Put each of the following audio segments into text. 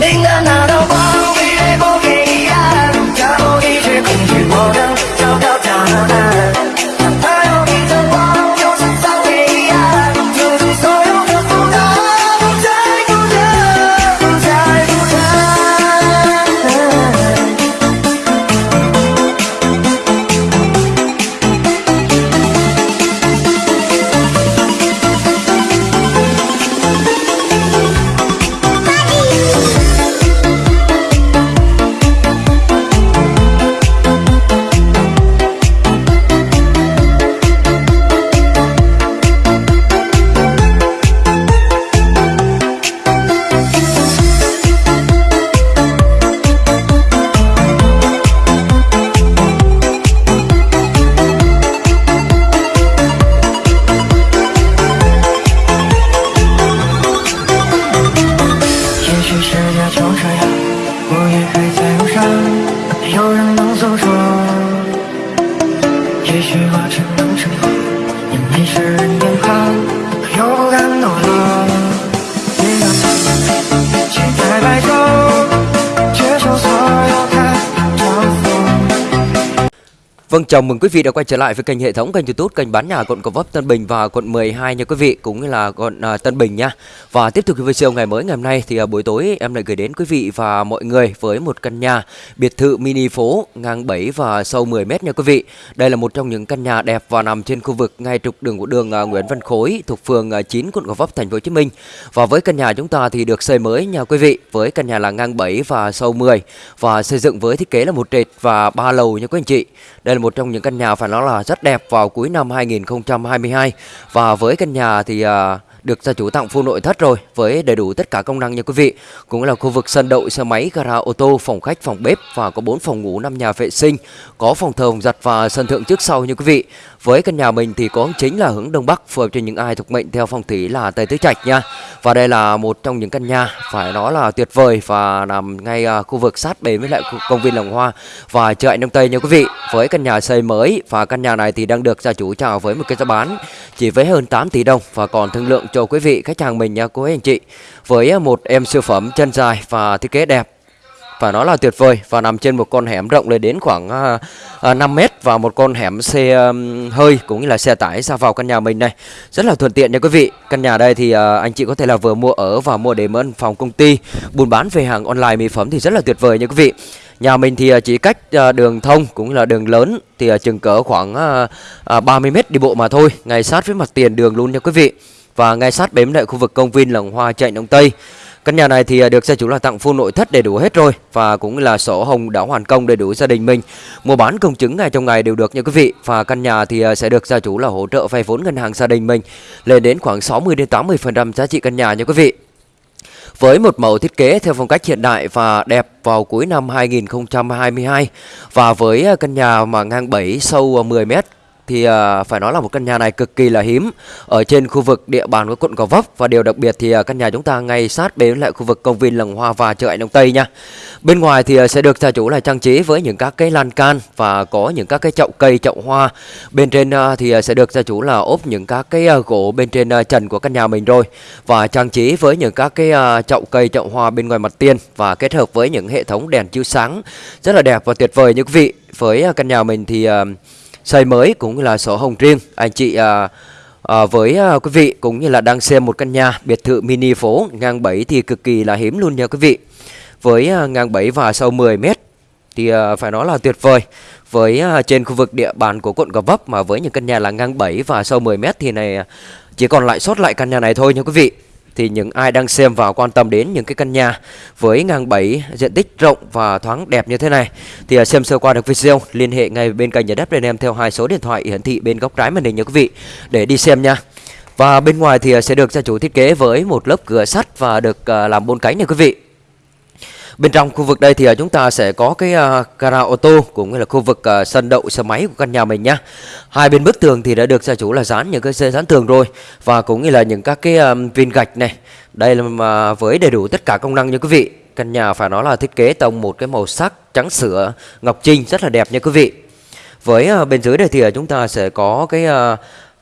လင်္ကာနာတော်ပါ Vâng, chào mừng quý vị đã quay trở lại với kênh hệ thống kênh YouTube kênh bán nhà quận Gò Vấp Tân Bình và quận 12 nha quý vị cũng như là quận uh, Tân Bình nha. Và tiếp tục với video ngày mới ngày hôm nay thì uh, buổi tối em lại gửi đến quý vị và mọi người với một căn nhà biệt thự mini phố ngang 7 và sâu 10 m nha quý vị. Đây là một trong những căn nhà đẹp và nằm trên khu vực ngay trục đường của đường uh, Nguyễn Văn Khối thuộc phường uh, 9 quận Gò Vấp thành phố Hồ Chí Minh. Và với căn nhà chúng ta thì được xây mới nha quý vị, với căn nhà là ngang 7 và sâu 10 và xây dựng với thiết kế là một trệt và ba lầu nha quý anh chị. Đây là một một trong những căn nhà phải nói là rất đẹp vào cuối năm 2022 và với căn nhà thì uh, được gia chủ tặng full nội thất rồi với đầy đủ tất cả công năng nha quý vị. Cũng là khu vực sân đậu xe máy, gara ô tô, phòng khách, phòng bếp và có 4 phòng ngủ, 5 nhà vệ sinh, có phòng thờ, phòng giặt và sân thượng trước sau nha quý vị. Với căn nhà mình thì có chính là hướng đông bắc phù hợp cho những ai thuộc mệnh theo phong thủy là Tây Tứ Trạch nha. Và đây là một trong những căn nhà phải nói là tuyệt vời và nằm ngay à, khu vực sát bề với lại công viên Lồng Hoa và chợ Đông Tây nha quý vị. Với căn nhà xây mới và căn nhà này thì đang được gia chủ chào với một cái giá bán chỉ với hơn 8 tỷ đồng và còn thương lượng cho quý vị khách hàng mình nha cô ấy anh chị. Với à, một em siêu phẩm chân dài và thiết kế đẹp. Và nó là tuyệt vời và nằm trên một con hẻm rộng lên đến khoảng à, à, 5 mét và một con hẻm xe hơi cũng như là xe tải ra vào căn nhà mình này. Rất là thuận tiện nha quý vị. Căn nhà đây thì à, anh chị có thể là vừa mua ở và mua để mướn phòng công ty. Buôn bán về hàng online mỹ phẩm thì rất là tuyệt vời nha quý vị. Nhà mình thì à, chỉ cách à, đường thông cũng là đường lớn thì chừng cỡ khoảng 30 mét đi bộ mà thôi. Ngay sát với mặt tiền đường luôn nha quý vị và ngay sát bếm lại khu vực công viên lồng hoa chạy đông tây Căn nhà này thì à, được gia chủ là tặng full nội thất đầy đủ hết rồi và cũng là sổ hồng đã hoàn công đầy đủ gia đình mình. Mua bán công chứng ngày trong ngày đều được nha quý vị. Và căn nhà thì à, sẽ được gia chủ là hỗ trợ vay vốn ngân hàng gia đình mình lên đến khoảng 60 đến 80% giá trị căn nhà nha quý vị. Với một mẫu thiết kế theo phong cách hiện đại và đẹp vào cuối năm 2022 và với à, căn nhà mà ngang 7 sâu 10 mét thì uh, phải nói là một căn nhà này cực kỳ là hiếm ở trên khu vực địa bàn của quận Gò Vấp và điều đặc biệt thì uh, căn nhà chúng ta ngay sát bên lại khu vực công viên Lồng Hoa và chợ Ảnh Đông Tây nha. Bên ngoài thì uh, sẽ được gia chủ là trang trí với những các cái lan can và có những các cái chậu cây chậu hoa. Bên trên uh, thì uh, sẽ được gia chủ là ốp những các cái uh, gỗ bên trên uh, trần của căn nhà mình rồi và trang trí với những các cái uh, chậu cây chậu hoa bên ngoài mặt tiền và kết hợp với những hệ thống đèn chiếu sáng rất là đẹp và tuyệt vời như quý vị. Với uh, căn nhà mình thì uh, xây mới cũng là sổ hồng riêng. Anh chị à, à, với à, quý vị cũng như là đang xem một căn nhà biệt thự mini phố ngang 7 thì cực kỳ là hiếm luôn nha quý vị. Với à, ngang 7 và sâu 10 mét thì à, phải nói là tuyệt vời. Với à, trên khu vực địa bàn của quận Gò Vấp mà với những căn nhà là ngang 7 và sâu 10 mét thì này à, chỉ còn lại sót lại căn nhà này thôi nha quý vị thì những ai đang xem và quan tâm đến những cái căn nhà với ngang 7 diện tích rộng và thoáng đẹp như thế này, thì à, xem sơ qua được video, liên hệ ngay bên kênh nhà đất bên em theo hai số điện thoại hiển thị bên góc trái màn hình nha quý vị, để đi xem nha. Và bên ngoài thì à, sẽ được gia chủ thiết kế với một lớp cửa sắt và được à, làm bốn cánh nha quý vị. Bên trong khu vực đây thì à, chúng ta sẽ có cái à, gara ô tô cũng như là khu vực à, sân đậu xe máy của căn nhà mình nhá. Hai bên bức tường thì đã được gia chủ là dán những cái dây dán tường rồi và cũng như là những các cái viên gạch này. Đây là mà với đầy đủ tất cả công năng như quý vị. Căn nhà phải nói là thiết kế tông một cái màu sắc trắng sữa ngọc trinh rất là đẹp nha quý vị. Với bên dưới đây thì chúng ta sẽ có cái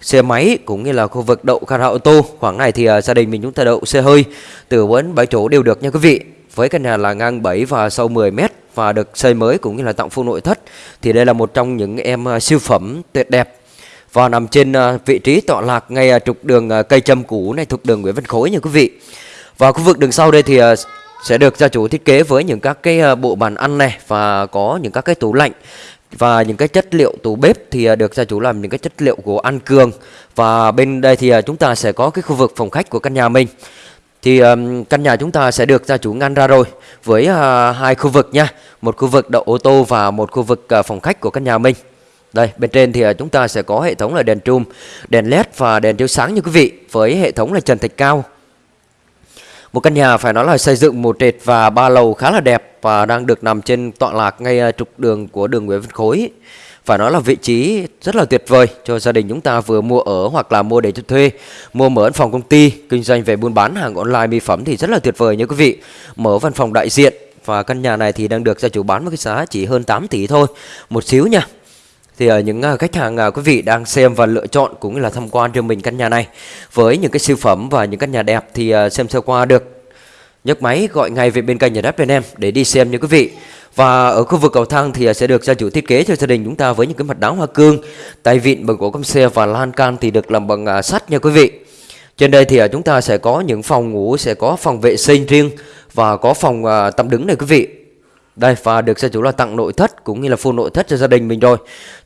xe máy cũng như là khu vực đậu gara ô tô. Khoảng này thì gia đình mình chúng ta đậu xe hơi từ 4 7 chỗ đều được nha quý vị với căn nhà là ngang 7 và sâu 10 mét và được xây mới cũng như là tặng full nội thất. Thì đây là một trong những em à, siêu phẩm tuyệt đẹp và nằm trên à, vị trí tọa lạc ngay à, trục đường cây châm cũ này thuộc đường Nguyễn Văn Khối nha quý vị. Và khu vực đường sau đây thì sẽ được gia chủ thiết kế với những các cái bộ bàn ăn này và có những các cái tủ lạnh và những cái chất liệu tủ bếp thì được gia chủ làm những cái chất liệu của An Cường và bên đây thì chúng ta sẽ có cái khu vực phòng khách của căn nhà mình thì um, căn nhà chúng ta sẽ được gia chủ ngăn ra rồi với uh, hai khu vực nha một khu vực đậu ô tô và một khu vực uh, phòng khách của căn nhà mình. Đây bên trên thì uh, chúng ta sẽ có hệ thống là đèn trùm đèn led và đèn chiếu sáng như quý vị với hệ thống là trần thạch cao. Một căn nhà phải nói là xây dựng một trệt và ba lầu khá là đẹp và đang được nằm trên tọa lạc ngay uh, trục đường của đường Nguyễn Văn Khối phải nói là vị trí rất là tuyệt vời cho gia đình chúng ta vừa mua ở hoặc là mua để cho thuê. Mua mở văn phòng công ty, kinh doanh về buôn bán hàng online mỹ phẩm thì rất là tuyệt vời nha quý vị. Mở văn phòng đại diện và căn nhà này thì đang được gia chủ bán với cái giá chỉ hơn 8 tỷ thôi. Một xíu nha. Thì ở những ờ, khách hàng ờ, quý vị đang xem và lựa chọn cũng như là tham quan cho mình căn nhà này. Với những cái siêu phẩm và những căn nhà đẹp thì xem sơ qua được. Nhấc máy gọi ngay về bên kênh nhà đất bên em để đi xem nha quý vị và ở khu vực cầu thang thì à, sẽ được gia chủ thiết kế cho gia đình chúng ta với những cái mặt đá hoa cương, tay vịn bằng gỗ căm xe và lan can thì được làm bằng à, sắt nha quý vị. Trên đây thì à, chúng ta sẽ có những phòng ngủ, sẽ có phòng vệ sinh riêng và có phòng tắm đứng này quý vị. Đây, và được gia chủ là tặng nội thất cũng như là full nội thất cho gia đình mình rồi.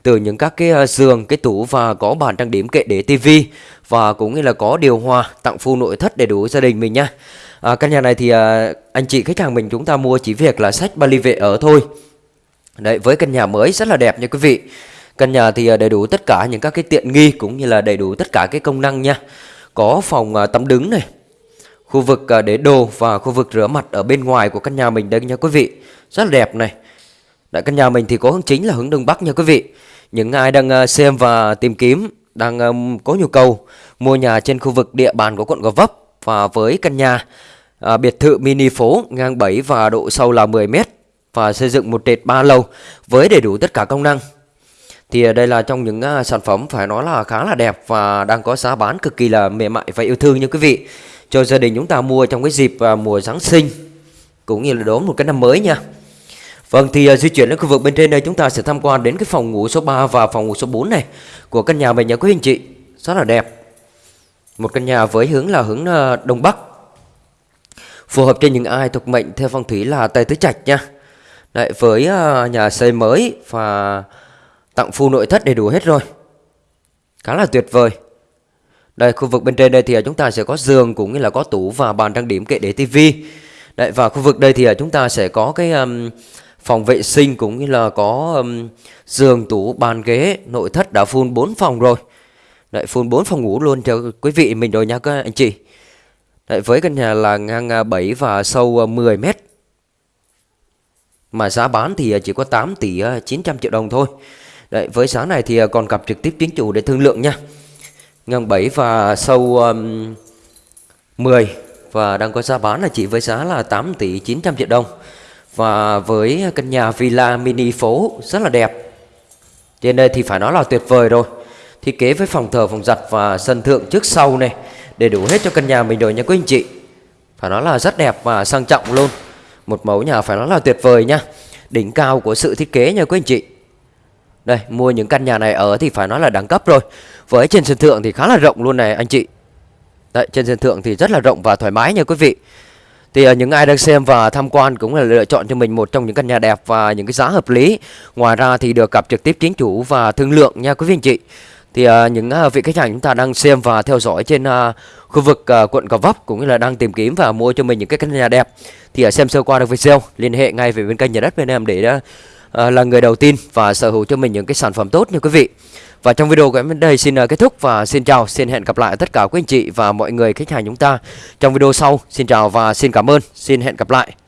Từ những các cái giường, cái tủ và có bàn trang điểm kệ để tivi và cũng như là có điều hòa tặng full nội thất đầy đủ gia đình mình nha à, căn nhà này thì à, anh chị khách hàng mình chúng ta mua chỉ việc là sách Bali vệ ở thôi. Đấy với căn nhà mới rất là đẹp nha quý vị. Căn nhà thì à, đầy đủ tất cả những các cái tiện nghi cũng như là đầy đủ tất cả cái công năng nha. Có phòng à, tắm đứng này khu vực à, để đồ và khu vực rửa mặt ở bên ngoài của căn nhà mình đây nha quý vị. Rất là đẹp này. Đại căn nhà mình thì có hướng chính là hướng đông bắc nha quý vị. Những ai đang à, xem và tìm kiếm đang um, có nhu cầu mua nhà trên khu vực địa bàn của quận Gò Vấp và với căn nhà à, biệt thự mini phố ngang 7 và độ sâu là 10 mét và xây dựng một trệt 3 lầu với đầy đủ tất cả công năng. Thì à, đây là trong những uh, sản phẩm phải nói là khá là đẹp và đang có giá bán cực kỳ là mềm mại và yêu thương nha quý vị. Cho gia đình chúng ta mua trong cái dịp uh, mùa Giáng sinh cũng như là đón một cái năm mới nha. Vâng thì uh, di chuyển đến khu vực bên trên đây chúng ta sẽ tham quan đến cái phòng ngủ số 3 và phòng ngủ số 4 này của căn nhà mình nha quý anh chị. Rất là đẹp. Một căn nhà với hướng là hướng ờ, đông bắc phù hợp cho những ai thuộc mệnh theo phong thủy là Tây Tứ Trạch nha. Đấy, với ờ, nhà xây mới và tặng full nội thất đầy đủ hết rồi. Khá là tuyệt vời. Đây, khu vực bên trên đây thì ờ, chúng ta sẽ có giường cũng như là có tủ và bàn trang điểm kệ để tivi. Đấy, và khu vực đây thì chúng ta sẽ có cái um, phòng vệ sinh cũng như là có um, giường, tủ, bàn ghế, nội thất đã full 4 phòng rồi. Đấy, full 4 phòng ngủ luôn cho quý vị mình rồi nha các anh chị. Đấy, với căn nhà là ngang à, 7 và sâu à, 10 mét. Mà giá bán thì à, chỉ có 8 tỷ 900 triệu đồng thôi. Đấy, với giá này thì còn gặp trực tiếp chính chủ để thương lượng nha. Ngang 7 và sâu um, 10 Và đang có giá bán là chỉ với giá là 8 tỷ 900 triệu đồng. Và với căn nhà villa mini phố rất là đẹp. Trên đây thì phải nói là tuyệt vời rồi. Thiết kế với phòng thờ, phòng giặt và sân thượng trước sau này Đầy đủ hết cho căn nhà mình rồi nha quý anh chị. Phải nói là rất đẹp và sang trọng luôn. Một mẫu nhà phải nói là tuyệt vời nha. Đỉnh cao của sự thiết kế nha quý anh chị. Đây mua những căn nhà này ở thì phải nói là đẳng cấp rồi. Với trên sân thượng thì khá là rộng luôn này anh chị. Đấy trên sân thượng thì rất là rộng và thoải mái nha quý vị. Thì ờ, những ai đang xem và tham quan cũng là lựa chọn cho mình một trong những căn nhà đẹp và những cái giá hợp lý. Ngoài ra thì được gặp trực tiếp chính chủ và thương lượng nha quý vị anh chị thì uh, những uh, vị khách hàng chúng ta đang xem và theo dõi trên uh, khu vực uh, quận Gò Vấp cũng như là đang tìm kiếm và mua cho mình những cái căn nhà đẹp. Thì uh, xem sơ qua được video liên hệ ngay về bên kênh nhà đất bên em để uh, là người đầu tiên và sở hữu cho mình những cái sản phẩm tốt như quý vị. Và trong video của em đến đây xin uh, kết thúc và xin chào xin hẹn gặp lại tất cả quý anh chị và mọi người khách hàng chúng ta trong video sau. Xin chào và xin cảm ơn. Xin hẹn gặp lại.